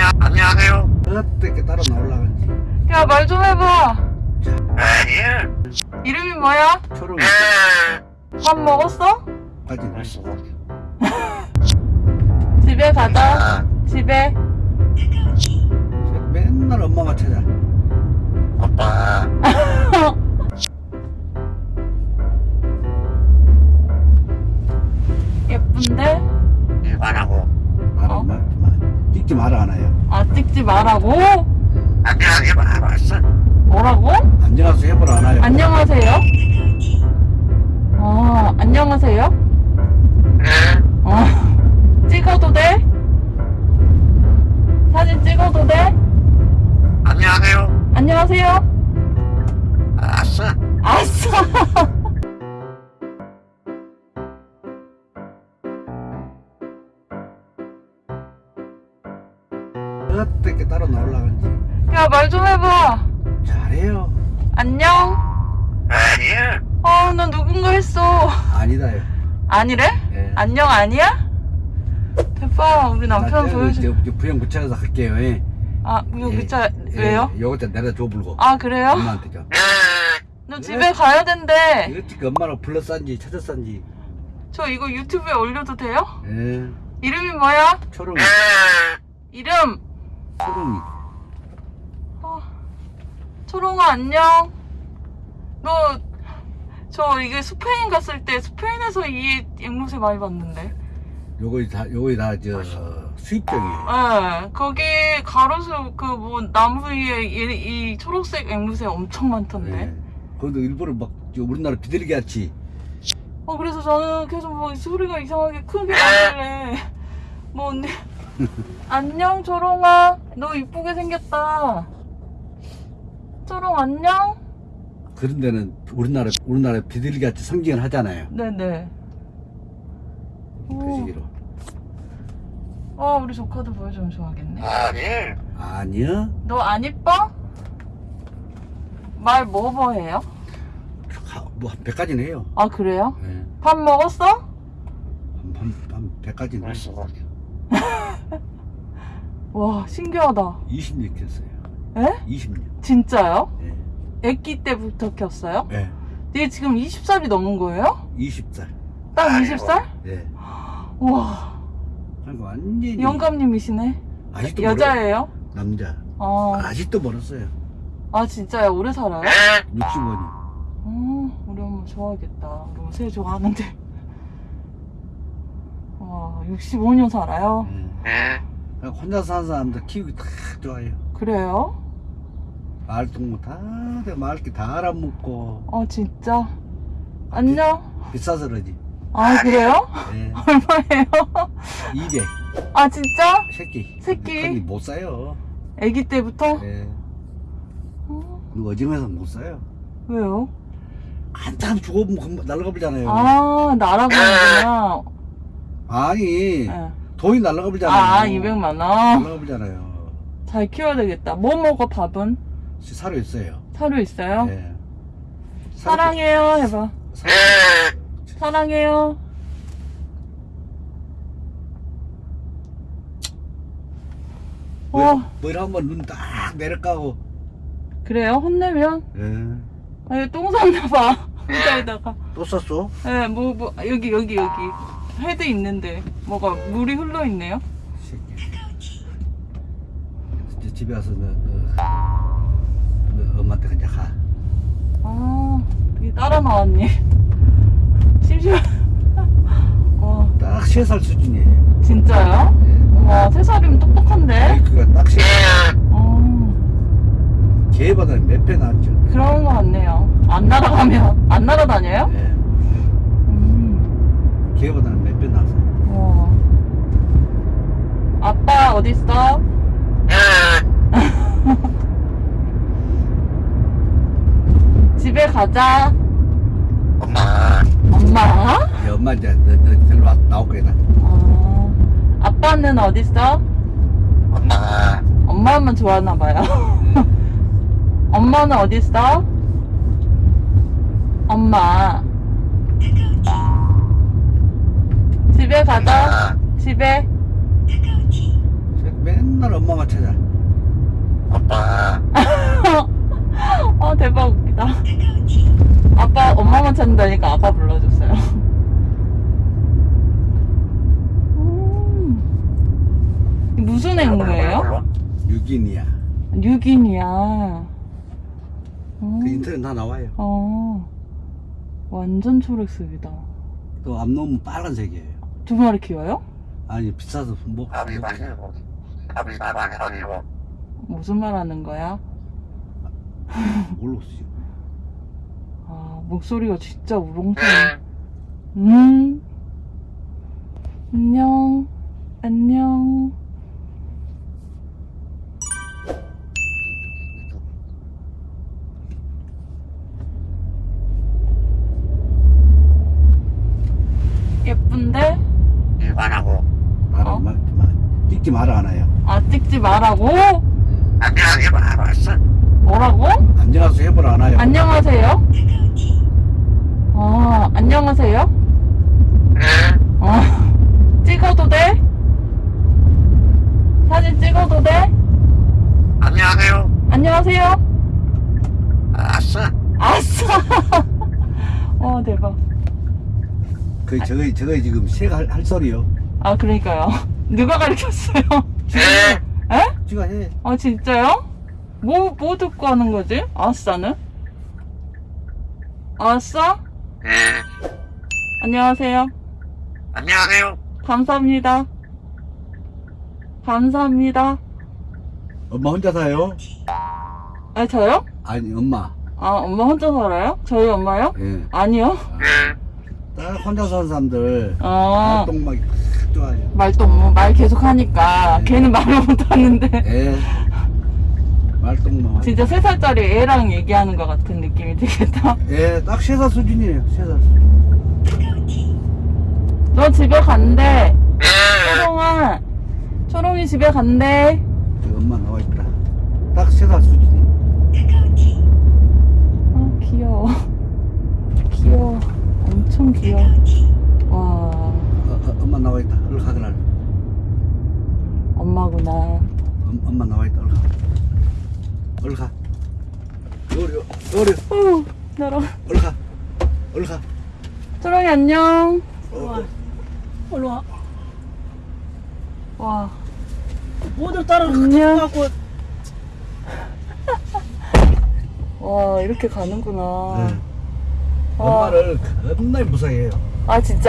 안녕, 안녕하세요. 어떻게 따라 나올라간지 야, 말 좀 해봐. 예. 이름이 뭐야? 초롱 예. 밥 먹었어? 까지 났어 집에 가자. 아, 집에. 맨날 엄마만 찾아 마라 하나요 아, 찍지 말라고? 안녕하세요. 알았어. 뭐라고? 안녕하세요 해보라 하나요 안녕하세요? 아, 안녕하세요? 예. 어. 찍어도 돼? 사진 찍어도 돼? 안녕하세요. 안녕하세요? 알았어. 아싸! 어떻게 따라 나올라간지 야, 말 좀 해봐. 잘해요 안녕? 예. 어, 나 누군가 했어. 아니다요 아니래? 예. 안녕 아니야? 대박, 우리 남편 나 보여줘. 부영 붙여서 할게요 예. 아, 예. 그차 왜요? 예, 요거 좀 내려 줘 불고 아, 그래요? 엄마한테 좀 예. 너 집에 가야 된대. 어떻게 엄마를 불러싼지 찾아싼지 저 이거 유튜브에 올려도 돼요? 예 이름이 뭐야? 초롱이 예. 이름. 초롱이 어, 초롱아, 안녕. 너, 저 이게 스페인 갔을 때 스페인에서 이 앵무새 많이 봤는데. 요거 다 요거 다저 수입병이에요 예, 거기 가로수 그 뭐 나무 위에 이, 이 초록색 앵무새 엄청 많던데. 예. 거기도 일부러 막저 우리나라 비둘기 같이 어 그래서 저는 계속 뭐 소리가 이상하게 크게 나길래 뭐 언니 안녕 초롱아 너 이쁘게 생겼다 초롱 안녕 그런 데는 우리나라 우리나라 비둘기 같이 성징을 하잖아요. 네네 그 오. 시기로. 아 우리 조카도 보여주면 좋아하겠네 아니. 아니요. 너 안 이뻐? 말 뭐뭐 해요? 뭐한 100가지는 해요. 아 그래요? 예. 밥 먹었어? 한, 한, 한 100가지는 알았어. 와 신기하다 20년 켰어요. 에? 20년. 진짜요? 예. 애기 때부터 켰어요? 예. 얘 지금 20살이 넘은 거예요? 20살. 딱 아이고. 20살? 예. 와 그러니까 완전히 영감님이시네 아직도 여자예요? 멀어. 남자. 어. 아직도 멀었어요. 아 진짜요? 오래 살아요? 예. 60원이. 어, 우리 엄마 좋아하겠다 우리 엄마 새 좋아하는데 와 65년 살아요? 예. 혼자 사는 사람들 키우기 다 좋아요. 그래요? 마을 동무 다, 돼. 마을기 다 알아먹고. 어 진짜? 안녕 비 싸서 그러지. 아 그래요? 예. 얼마예요? 200. 아 진짜? 새끼. 새끼? 근데 못 사요. 애기 때부터? 예. 어, 그 어지간해서 못 사요. 왜요? 한참 죽어보면 금방 날아가 버리잖아요. 아 날아가는구나 아니, 네. 돈이 날아가 버리잖아요. 아 200만 원? 날아가 버리잖아요. 잘 키워야 되겠다 뭐 먹어 밥은? 사료 있어요. 사료 있어요? 예. 사랑해요 해봐 사료, 예. 사랑해요 뭐, 어뭐 한번 눈 딱 내려까고. 그래요? 혼내면? 예. 아니 똥 쌌나봐 의자에다가 또 썼어? 예뭐 뭐 여기 여기 여기 헤드 있는데 뭐가 물이 흘러 있네요 새끼. 이제 집에 와서 너, 너, 너 엄마한테 그냥 가. 아 되게 따라 나왔니 심심해 와 딱세살 수준이에요. 진짜요? 예. 와세 살이면 똑똑한데 그가 딱 세. 살. 예. 어 개보다 몇배 낫죠. 그런 거 같네요 안 날아가면 안 날아다녀요? 예. 음. 개보다는 몇 배 나서. 와. 아빠 어디 있어? 예. 집에 가자. 엄마. 엄마? 이 엄마 이제 너, 너 데리러 와- 나올 거야. 나. 어. 아빠는 어디 있어? 엄마. 엄마만 좋아하나 봐요. 엄마는 어디 있어? 엄마. 집에 가자. 집에. 맨 맨날 엄마만 찾아. 아빠 아 대박 웃기다. 찾는다니까 아빠 불러줬어요. 음. 무슨 앵무예요? 뉴기니아. 음. 그 인터넷 다 나와요. 어. 완전 초록색이다. 또 앞놈은 빨간색이에요. 두 마리 키워요? 아니 비싸서 뭐 무슨 말 하는 거야? 모르겠어요. 아, 목소리가 진짜 우렁차네. 음. 안녕. 안녕. 예쁜데? 일반하고 말아 어? 말, 말 찍지 말아 하나요. 아, 찍지 말라고? 안녕하게 알았어 뭐라고? 안녕하세요 해보라 하나요. 안녕하세요? 아, 안녕하세요? 예 어. 찍어도 돼? 사진 찍어도 돼? 안녕하세요 안녕하세요? 알았어 아싸! 와, 대박. 그 저거 저거 지금 새가 할, 할 소리요. 아, 그러니까요. 누가 가르쳤어요? 예 에? 지가 해. 아, 진짜요? 뭐, 뭐 듣고 하는 거지? 아싸는? 아싸? 예 안녕하세요. 안녕하세요 감사합니다. 감사합니다. 엄마 혼자 사요? 아, 저요? 아니 엄마. 아, 엄마 혼자 살아요? 저희 엄마요? 예. 아니요. 예딱 혼자 사는 사람들 어, 활동 막 좋아해요. 말도 뭐, 말 계속 하니까. 걔는 말을 못 하는데. 예. 말동만. 진짜 세 살짜리 애랑 얘기하는 것 같은 느낌이 들겠다. 예, 딱 세 살 수준이에요. 세 살. 너 집에 간대. 예 초롱아. 초롱이 집에 간대. 저 엄마 나와 있다. 딱 세 살 수준이. 아, 귀여워. 귀여워. 엄청 귀여워. 와, 어, 어, 엄마 나와 있다. 얼른 가 그날. 엄마구나. 엄, 엄마 나와 있다. 얼른 가. 얼른 가. 어려, 어려. 후, 나랑. 얼른 가. 얼른 가. 초롱이 안녕. 어, 올라 와. 와, 모두 따라 안녕. 갖고 와, 이렇게 가는구나. 네. 와. 엄마를 겁나 무서워해요. 아, 진짜